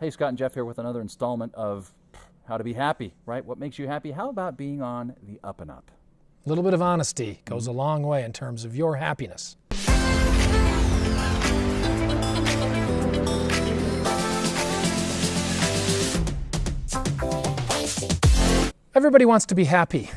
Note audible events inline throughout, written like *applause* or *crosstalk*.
Hey, Scott and Jeff here with another installment of How to Be Happy, right? What makes you happy? How about being on the up and up? A little bit of honesty goes a long way in terms of your happiness. Everybody wants to be happy.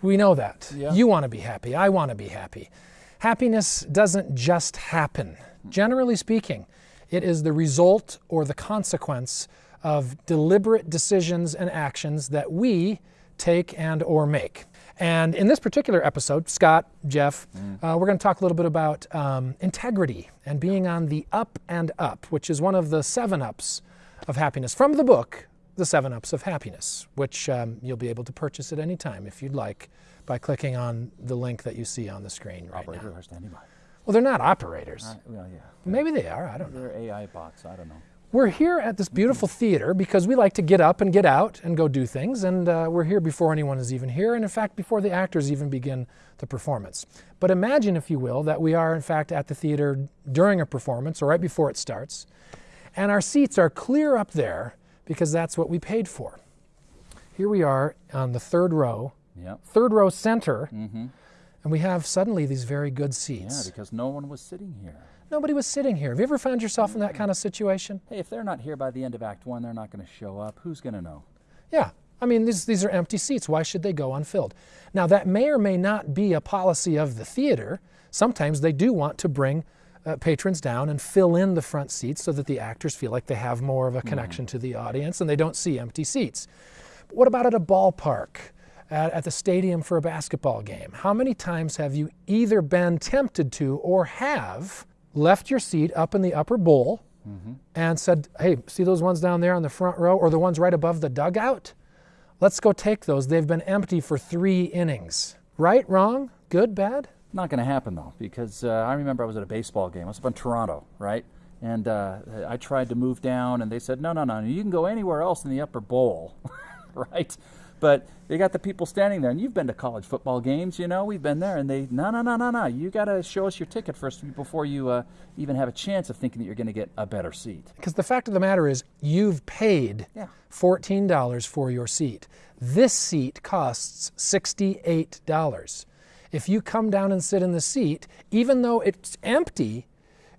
We know that. Yeah. You want to be happy. I want to be happy. Happiness doesn't just happen. Generally speaking, it is the result or the consequence of deliberate decisions and actions that we take and or make. And in this particular episode, Scott, Jeff, uh, we're going to talk a little bit about um, integrity and being on the up and up, which is one of the seven ups of happiness from the book, The Seven Ups of Happiness, which um, you'll be able to purchase at any time if you'd like by clicking on the link that you see on the screen right Operator now. standing by. Well, they're not operators. Uh, well, yeah. Maybe they are. I don't know. They're AI bots. I don't know. We're here at this beautiful theater because we like to get up and get out and go do things, and uh, we're here before anyone is even here, and in fact, before the actors even begin the performance. But imagine, if you will, that we are in fact at the theater during a performance or right before it starts, and our seats are clear up there because that's what we paid for. Here we are on the third row, Yep. third row center, Mm-hmm. And we have suddenly these very good seats. Yeah, because no one was sitting here. Nobody was sitting here. Have you ever found yourself in that kind of situation? Hey, if they're not here by the end of Act One, they're not going to show up. Who's going to know? Yeah. I mean, these, these are empty seats. Why should they go unfilled? Now, that may or may not be a policy of the theater. Sometimes they do want to bring uh, patrons down and fill in the front seats so that the actors feel like they have more of a connection to the audience and they don't see empty seats. But what about at a ballpark? At, at the stadium for a basketball game? How many times have you either been tempted to or have left your seat up in the upper bowl and said, hey, see those ones down there on the front row or the ones right above the dugout? Let's go take those. They've been empty for three innings. Right, wrong, good, bad? Not going to happen though, because uh, I remember I was at a baseball game. I was up in Toronto, right? And uh, I tried to move down, and they said, "No, no, no, you can go anywhere else in the upper bowl, *laughs* right?" But they got the people standing there, and you've been to college football games, you know. We've been there, and they, no, no, no, no, no. You got to show us your ticket first before you uh, even have a chance of thinking that you're going to get a better seat. Because the fact of the matter is, you've paid Yeah. $14 for your seat. This seat costs $68. If you come down and sit in the seat, even though it's empty,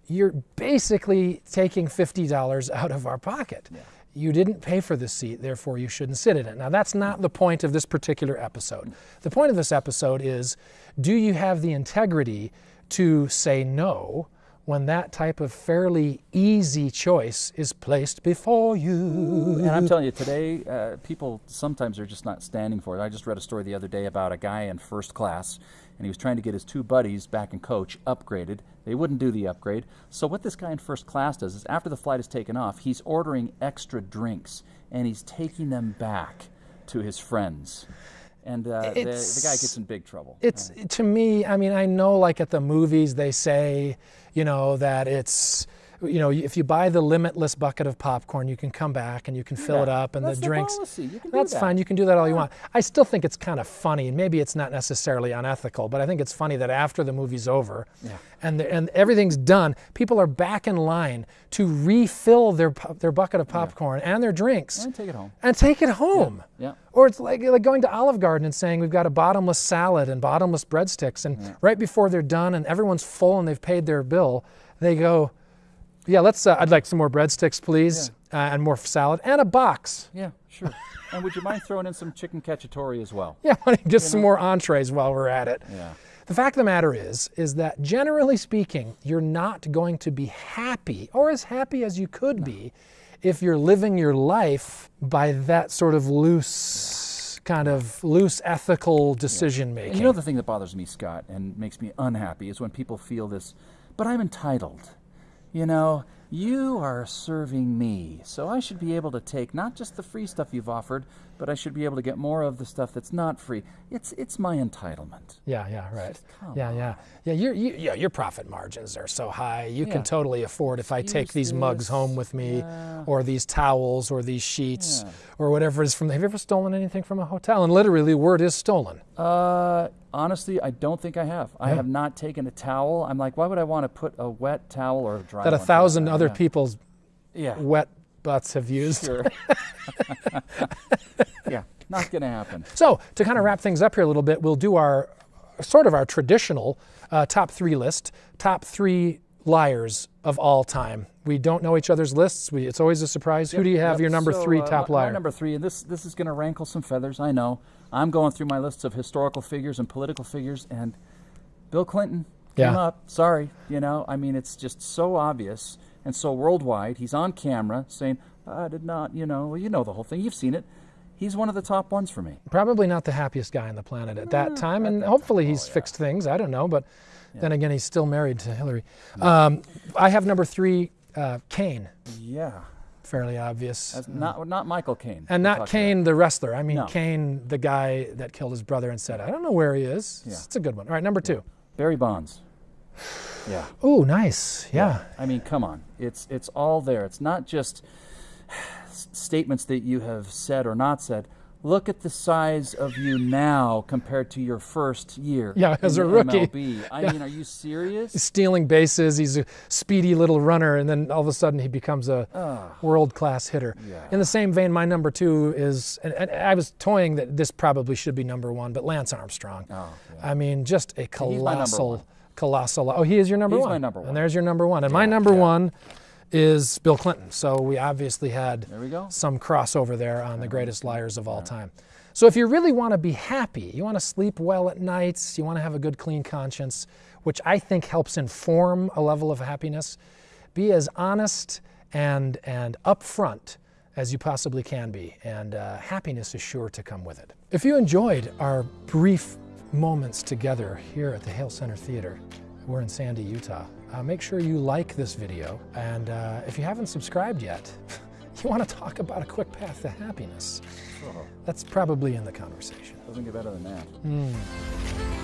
you're basically taking $50 out of our pocket. You didn't pay for this seat, therefore you shouldn't sit in it. Now, that's not the point of this particular episode. The point of this episode is do you have the integrity to say no when that type of fairly easy choice is placed before you? And I'm telling you, today, uh, people sometimes are just not standing for it. I just read a story the other day about a guy in first class, and he was trying to get his two buddies back in coach upgraded. They wouldn't do the upgrade. So, what this guy in first class does is after the flight is taken off, he's ordering extra drinks and he's taking them back to his friends. And uh, the, the guy gets in big trouble. It's to me, I mean, I know like at the movies they say, you know, that it's you know, if you buy the limitless bucket of popcorn, you can come back and you can fill it up and That's the drinks. policy. You can do That's that. fine. You can do that all you want. I still think it's kind of funny, and maybe it's not necessarily unethical, but I think it's funny that after the movie's over Yeah. and the, and everything's done, people are back in line to refill their their bucket of popcorn and their drinks And take it home. and take it home. Yeah. Or it's like, like going to Olive Garden and saying we've got a bottomless salad and bottomless breadsticks, and right before they're done and everyone's full and they've paid their bill, they go, "Yeah, let's. Uh, I'd like some more breadsticks, please, uh, and more salad and a box. Yeah, sure. and would you mind throwing in some chicken cacciatore as well? *laughs* Yeah, just some more entrees while we're at it." Yeah. The fact of the matter is, is that generally speaking, you're not going to be happy or as happy as you could be if you're living your life by that sort of loose, kind of loose ethical decision making. And you know the thing that bothers me, Scott, and makes me unhappy is when people feel this, but I'm entitled. You know, you are serving me, so I should be able to take not just the free stuff you've offered, but I should be able to get more of the stuff that's not free. It's it's my entitlement. Yeah, yeah, right. Yeah, yeah, yeah. Your you, yeah, your profit margins are so high. You Yeah. can totally afford if I take Use these mugs home with me, yeah. or these towels, or these sheets, Yeah. or whatever is from. Have you ever stolen anything from a hotel? And literally, word is stolen. Uh, honestly, I don't think I have. I have not taken a towel. I'm like, why would I want to put a wet towel or a dry That a thousand other yeah. people's Yeah. wet butts have used. Sure. *laughs* yeah, not going to happen. So to kind of wrap things up here a little bit, we'll do our sort of our traditional uh, top three list, top three liars of all time. We don't know each other's lists. We, it's always a surprise. Who do you have Yep, your number so, three uh, top my liar? number three, and this this is going to rankle some feathers. I know. I'm going through my lists of historical figures and political figures, and Bill Clinton came Yeah. up. Sorry, you know. I mean, it's just so obvious and so worldwide. He's on camera saying, "I did not," you know. Well, you know the whole thing. You've seen it. He's one of the top ones for me. Probably not the happiest guy on the planet at that time, and hopefully he's oh, fixed things. I don't know, but then again, he's still married to Hillary. Um, I have number three, uh, Kane. Yeah, Fairly obvious. That's not not Michael Caine. and not. Kane, the wrestler. I mean, No. Kane, the guy that killed his brother and said, I don't know where he is. Yeah. It's a good one. All right, number two. Barry Bonds. Yeah. Ooh, nice. Yeah. I mean, come on. It's it's all there. It's not just statements that you have said or not said. Look at the size of you now compared to your first year. Yeah, as a rookie. MLB. I mean, are you serious? Stealing bases. He's a speedy little runner, and then all of a sudden he becomes a world class hitter. Yeah. In the same vein, my number two is, and, and I was toying that this probably should be number one, but Lance Armstrong. Oh, I mean, just a colossal. Colossal. Oh, he is your number He's one. my number one. And there's your number one. And my number yeah. one is Bill Clinton. So we obviously had There we go. some crossover there on the greatest liars of all time. So if you really want to be happy, you want to sleep well at nights, you want to have a good, clean conscience, which I think helps inform a level of happiness, be as honest and and upfront as you possibly can be, and uh, happiness is sure to come with it. If you enjoyed our brief moments together here at the Hale Center Theater, we're in Sandy, Utah. Uh, make sure you like this video, and uh, if you haven't subscribed yet, *laughs* you want to talk about a quick path to happiness. That's probably in the conversation. Doesn't get better than that.